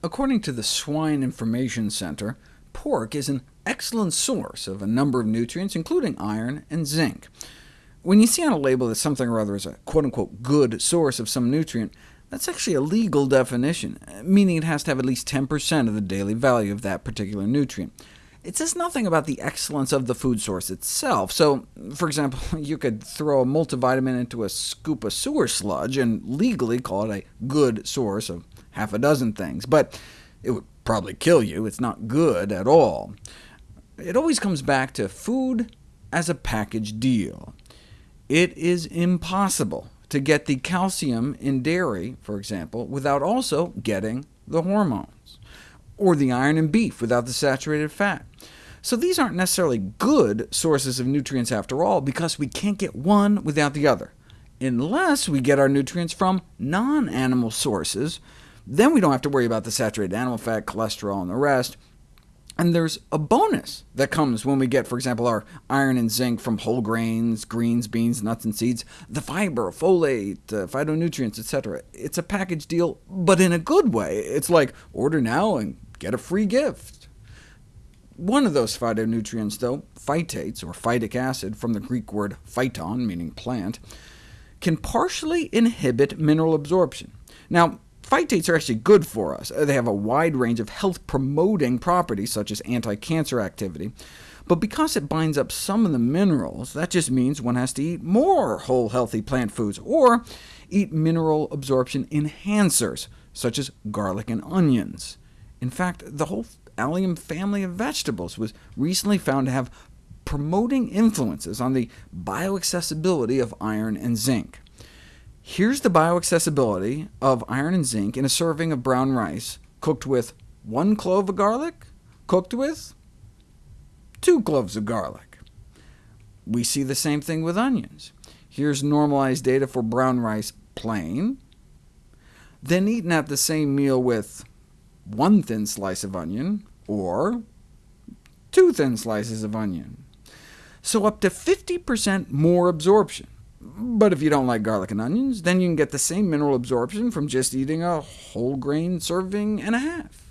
According to the Swine Information Center, pork is an excellent source of a number of nutrients, including iron and zinc. When you see on a label that something or other is a quote-unquote good source of some nutrient, that's actually a legal definition, meaning it has to have at least 10% of the daily value of that particular nutrient. It says nothing about the excellence of the food source itself, so, for example, you could throw a multivitamin into a scoop of sewer sludge and legally call it a good source of half a dozen things, but it would probably kill you. It's not good at all. It always comes back to food as a package deal. It is impossible to get the calcium in dairy, for example, without also getting the hormones, or the iron in beef without the saturated fat. So these aren't necessarily good sources of nutrients after all, because we can't get one without the other, unless we get our nutrients from non-animal sources, then we don't have to worry about the saturated animal fat, cholesterol, and the rest. And there's a bonus that comes when we get, for example, our iron and zinc from whole grains, greens, beans, nuts, and seeds, the fiber, folate, uh, phytonutrients, etc. It's a package deal, but in a good way. It's like, order now and get a free gift. One of those phytonutrients, though, phytates, or phytic acid, from the Greek word phyton, meaning plant, can partially inhibit mineral absorption. Now, Phytates are actually good for us. They have a wide range of health-promoting properties, such as anti-cancer activity. But because it binds up some of the minerals, that just means one has to eat more whole, healthy plant foods, or eat mineral absorption enhancers, such as garlic and onions. In fact, the whole allium family of vegetables was recently found to have promoting influences on the bioaccessibility of iron and zinc. Here's the bioaccessibility of iron and zinc in a serving of brown rice, cooked with one clove of garlic, cooked with two cloves of garlic. We see the same thing with onions. Here's normalized data for brown rice plain, then eaten at the same meal with one thin slice of onion, or two thin slices of onion. So up to 50% more absorption. But if you don't like garlic and onions, then you can get the same mineral absorption from just eating a whole grain serving and a half.